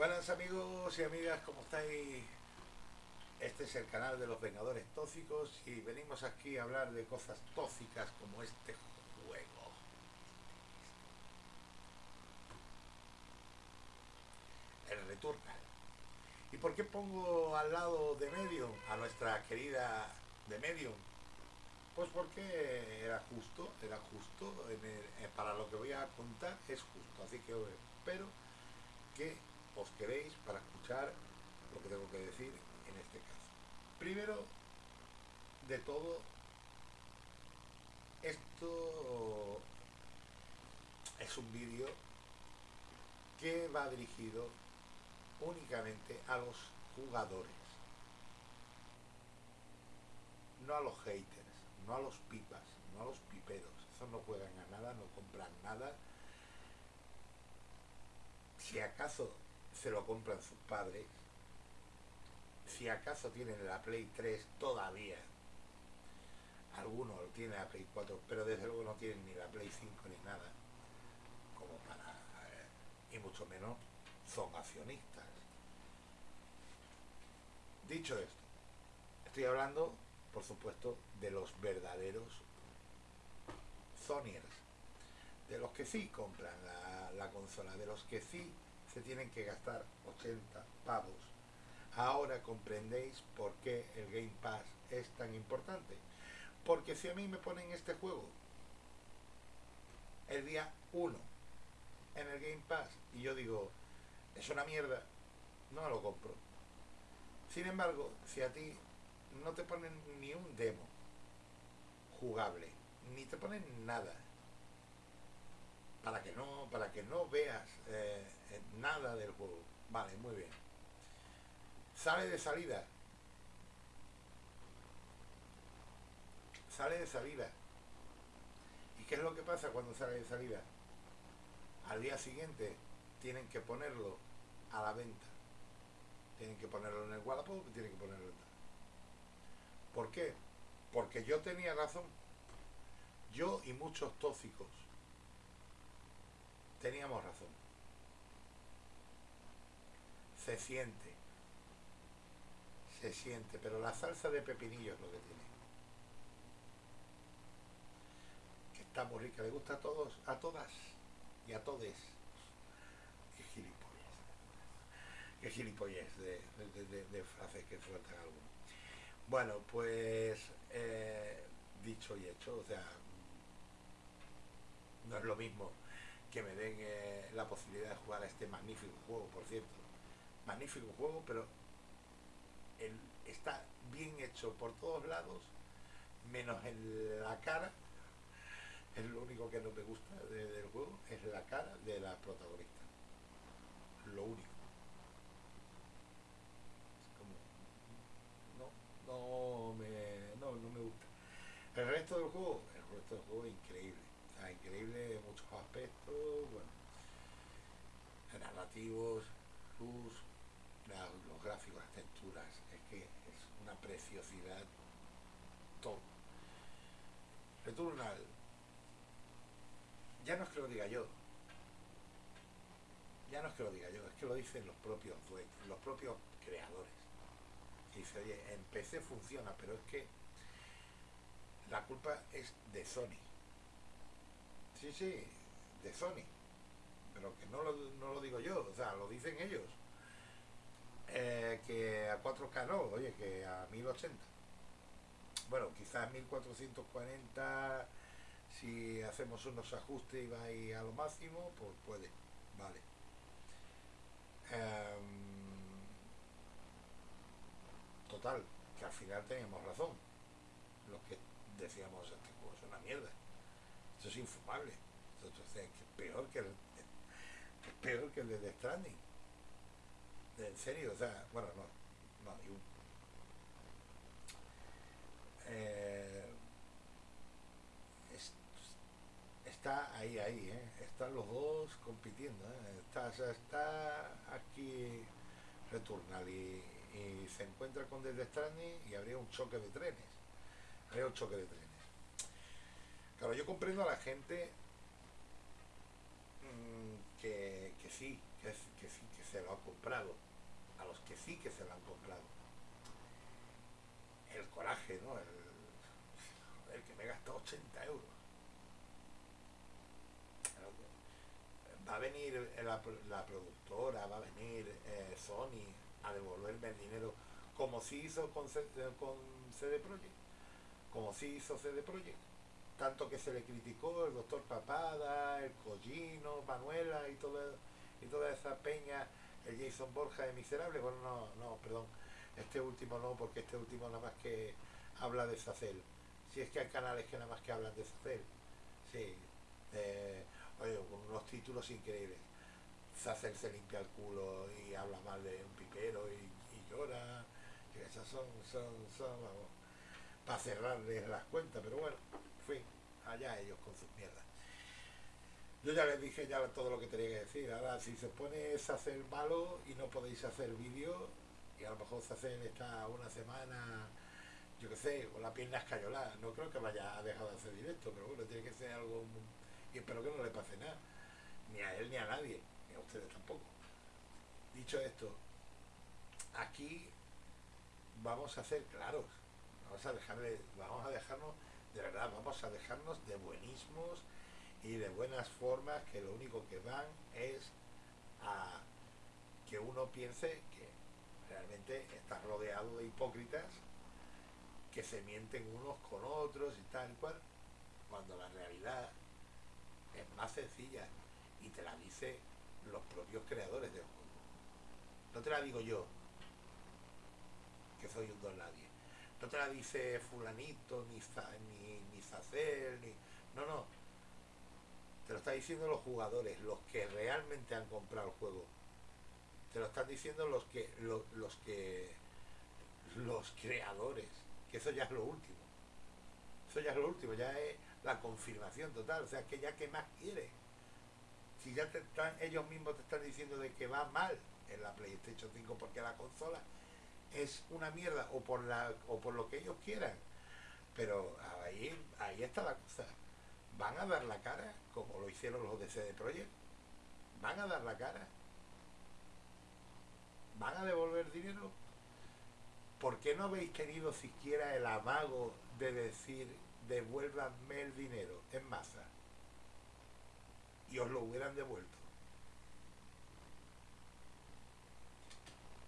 Buenas amigos y amigas, ¿cómo estáis? Este es el canal de los Vengadores Tóxicos y venimos aquí a hablar de cosas tóxicas como este juego. El Returnal. ¿Y por qué pongo al lado de Medium a nuestra querida de Medium? Pues porque era justo, era justo, eh, para lo que voy a contar es justo, así que espero que os queréis para escuchar lo que tengo que decir en este caso. Primero de todo, esto es un vídeo que va dirigido únicamente a los jugadores, no a los haters, no a los pipas, no a los piperos, esos no juegan a nada, no compran nada. Si acaso se lo compran sus padres, si acaso tienen la Play 3 todavía, algunos tienen la Play 4, pero desde luego no tienen ni la Play 5 ni nada, como para, eh, y mucho menos son accionistas. Dicho esto, estoy hablando, por supuesto, de los verdaderos Sonyers, de los que sí compran la, la consola, de los que sí se tienen que gastar 80 pavos. Ahora comprendéis por qué el Game Pass es tan importante. Porque si a mí me ponen este juego el día 1 en el Game Pass y yo digo, es una mierda, no lo compro. Sin embargo, si a ti no te ponen ni un demo jugable, ni te ponen nada, para que no para que no veas eh, eh, nada del juego. Vale muy bien. Sale de salida. Sale de salida. Y qué es lo que pasa cuando sale de salida al día siguiente tienen que ponerlo a la venta. Tienen que ponerlo en el Wallapop tienen que ponerlo en ¿por qué? porque yo tenía razón. Yo y muchos tóxicos teníamos razón. Se siente. Se siente, pero la salsa de pepinillo es lo que tiene. Que está muy rica, le gusta a todos, a todas y a todes. Qué gilipollas. Qué gilipollas de, de, frases que sueltan algunos. Bueno, pues eh, dicho y hecho, o sea, no es lo mismo que me den eh, la posibilidad de jugar a este magnífico juego, por cierto. Magnífico juego, pero está bien hecho por todos lados, menos en la cara. Es lo único que no me gusta del juego, es la cara de la protagonista. Lo único. Es como... No, no me, no, no me gusta. El resto del juego, el resto del juego es increíble increíble en muchos aspectos, bueno, luz, los gráficos, las texturas, es que es una preciosidad todo. Returnal, ya no es que lo diga yo, ya no es que lo diga yo, es que lo dicen los propios los propios creadores. dice, oye, en PC funciona, pero es que la culpa es de Sony Sí, sí, de Sony. Pero que no lo, no lo digo yo, o sea, lo dicen ellos. Eh, que a 4K no, oye, que a 1080. Bueno, quizás 1440, si hacemos unos ajustes y va ahí a lo máximo, pues puede, vale. Em, total, que al final teníamos razón. Los que decíamos, este juego es una mierda. Eso es infumable. Entonces, es peor que el, peor que el de The Stranding. En serio, o sea, bueno, no, no, eh, está ahí, ahí, ¿eh? están los dos compitiendo, ¿eh? está, está aquí Returnal y, se encuentra con The Stranding y habría un choque de trenes, habría un choque de trenes. Claro, yo comprendo a la gente mm, que, sí, que, sí, que se lo ha comprado. a los que sí que se lo han comprado. El coraje, ¿no? El, el que me gastó 80 euros. Va a venir la, la productora, va a venir eh, Sony a devolverme el dinero como si hizo con, con CD Projekt, como si hizo CD Projekt tanto que se le criticó el doctor Papada, el Collino, Manuela y toda, y toda esa peña, el Jason Borja de Miserable, bueno, no, no, perdón, este último no, porque este último nada más que habla de Sacel. Si es que hay canales que nada más que hablan de Sacel, sí, oye, con unos títulos increíbles. Sacel se limpia el culo y habla mal de un pipero y, llora, y esas son, son, son, vamos, para cerrarles las cuentas, pero bueno allá ellos con sus mierdas. Yo ya les dije ya todo lo que tenía que decir. Ahora, si se pone a hacer malo y no podéis hacer vídeo, y a lo mejor se hace esta una semana, yo qué sé, con la pierna escayolada. No creo que vaya a dejar de hacer directo, pero bueno, tiene que ser algo. Y espero que no le pase nada. Ni a él ni a nadie, ni a ustedes tampoco. Dicho esto, aquí vamos a ser claros. Vamos a dejarle, vamos a dejarnos de verdad, vamos a dejarnos de buenismos y de buenas formas que lo único que van es a que uno piense que realmente está rodeado de hipócritas que se mienten unos con otros y tal cual, cuando la realidad es más sencilla y te la dice los propios creadores del juego. No te la digo yo, que soy un don nadie. No te la dice fulanito, ni, ni, ni ni... No, no. Te lo están diciendo los jugadores, los que realmente han comprado el juego. Te lo están diciendo los que... Los, los que... Los creadores. Que eso ya es lo último. Eso ya es lo último, ya es la confirmación total. O sea, que ya que más quiere. Si ya te están, ellos mismos te están diciendo de que va mal en la PlayStation 5 porque la consola es una mierda o por la o por lo que ellos quieran. Pero ahí ahí está la cosa. Van a dar la cara como lo hicieron los de CD Projekt. Van a dar la cara. Van a devolver dinero. ¿por qué no habéis tenido siquiera el amago de decir devuélvanme el dinero en masa y os lo hubieran devuelto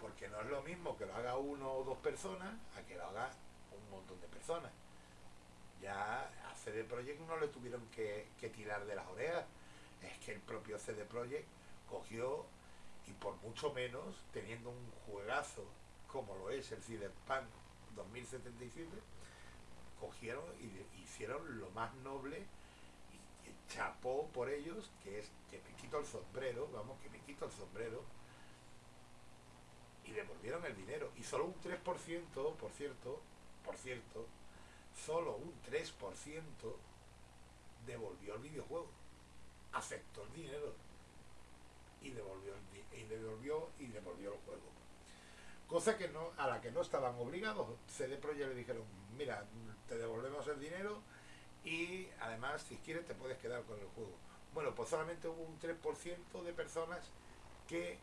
porque no es lo mismo que lo haga uno o dos personas a que lo haga un montón de personas. Ya a CD Projekt no le tuvieron que, tirar de las orejas, es que el propio CD Projekt cogió y por mucho menos, teniendo un juegazo como lo es el Cyberpunk 2077, cogieron y hicieron lo más noble y chapó por ellos, que es que me quito el sombrero, vamos, que me quito el sombrero, y devolvieron el dinero. Y solo un 3%, por cierto, por cierto, solo un 3% devolvió el videojuego. Aceptó el dinero y devolvió, y devolvió y devolvió el juego. Cosa que no, a la que no estaban obligados. CD Projekt le dijeron, mira, te devolvemos el dinero y además si quieres te puedes quedar con el juego. Bueno, pues solamente hubo un 3% de personas que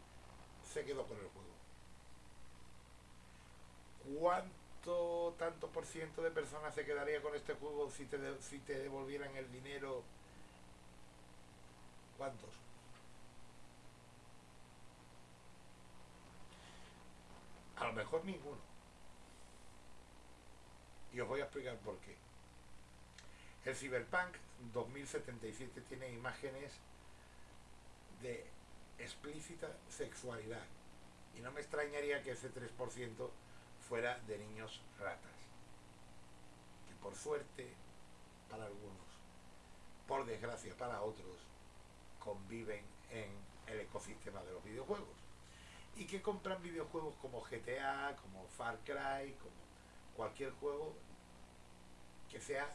se quedó con el juego. ¿Cuánto tanto por ciento de personas se quedaría con este juego si te, si te devolvieran el dinero? ¿Cuántos? A lo mejor ninguno. Y os voy a explicar por qué. El Cyberpunk 2077 tiene imágenes de explícita sexualidad. Y no me extrañaría que ese 3% fuera de niños ratas, que por suerte para algunos, por desgracia para otros, conviven en el ecosistema de los videojuegos y que compran videojuegos como GTA, como Far Cry, como cualquier juego que sea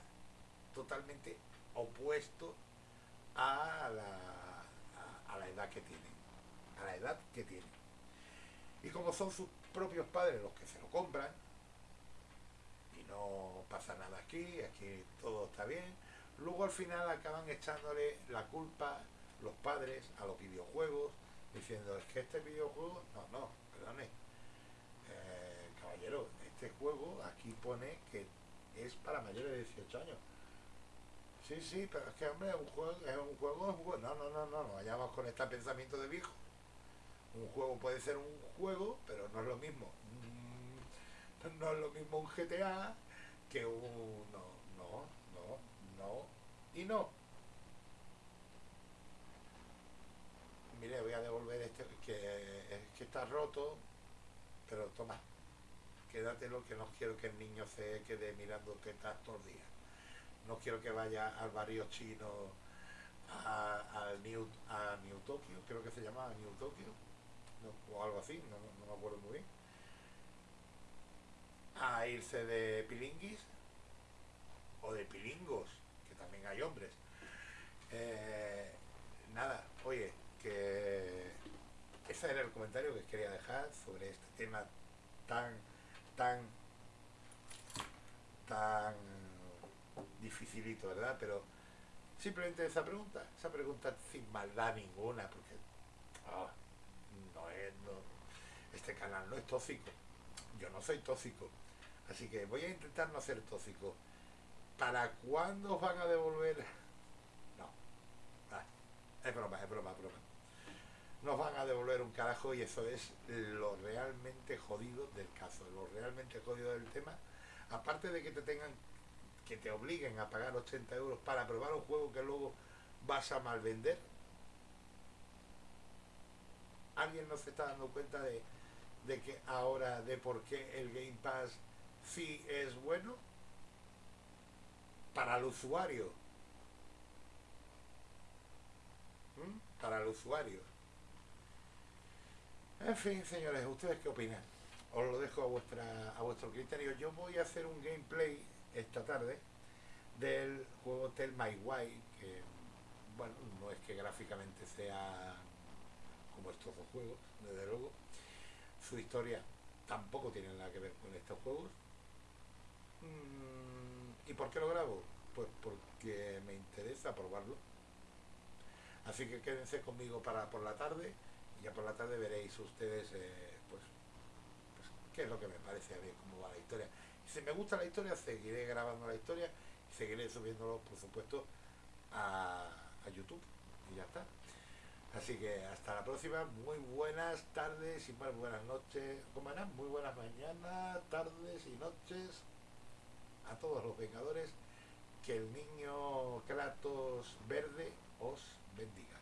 totalmente opuesto a la, a la edad que tienen, a la edad que tienen. Y como son sus propios padres los que se lo compran, y no pasa nada aquí, aquí todo está bien, luego al final acaban echándole la culpa los padres a los videojuegos, diciendo, es que este videojuego, no, no, perdone, eh, caballero, este juego aquí pone que es para mayores de 18 años. Sí, sí, pero es que, hombre, es un juego, es un juego. No, no, no, no, no vayamos con este pensamiento de viejo. Un juego puede ser un juego, pero no es lo mismo. Mm, no es lo mismo un GTA que un... No, no, no, no y no. Mire, voy a devolver este, que, que está roto, pero toma, quédatelo que no quiero que el niño se quede mirando tetas todos días. No quiero que vaya al barrio chino, a, New, a New Tokyo, creo que se llama New Tokyo, o algo así, no, no, me acuerdo muy bien. A irse de pilinguis o de pilingos, que también hay hombres. Eh, nada, oye, que ese era el comentario que quería dejar sobre este tema tan, tan, tan dificilito, ¿verdad? Pero simplemente esa pregunta, esa pregunta sin maldad ninguna, porque ah, no es, este canal no es tóxico, yo no soy tóxico, así que voy a intentar no ser tóxico. ¿Para cuándo van a devolver? No, ah, es broma, es broma, es broma nos van a devolver un carajo y eso es lo realmente jodido del caso, lo realmente jodido del tema. Aparte de que te tengan, que te obliguen a pagar 80 euros para probar un juego que luego vas a mal vender. ¿Alguien no se está dando cuenta de, de que ahora de por qué el Game Pass sí es bueno? Para el usuario. ¿Mm? Para el usuario. En fin, señores, ¿ustedes qué opinan? Os lo dejo a, vuestra, a vuestro criterio. Yo voy a hacer un gameplay esta tarde del juego Tell My Why, que, bueno, no es que gráficamente sea como estos dos juegos, desde luego. Su historia tampoco tiene nada que ver con estos juegos. Mm, ¿Y por qué lo grabo? Pues porque me interesa probarlo. Así que quédense conmigo para por la tarde y ya por la tarde veréis ustedes eh, pues, pues, qué es lo que me parece a ver cómo va la historia. si me gusta la historia, seguiré grabando la historia y seguiré subiéndolo, por supuesto, a, YouTube. Y ya está. Así que hasta la próxima, muy buenas tardes y más buenas noches, ¿cómo? Muy buenas mañanas, tardes y noches a todos los vengadores. Que el niño Kratos verde os bendiga.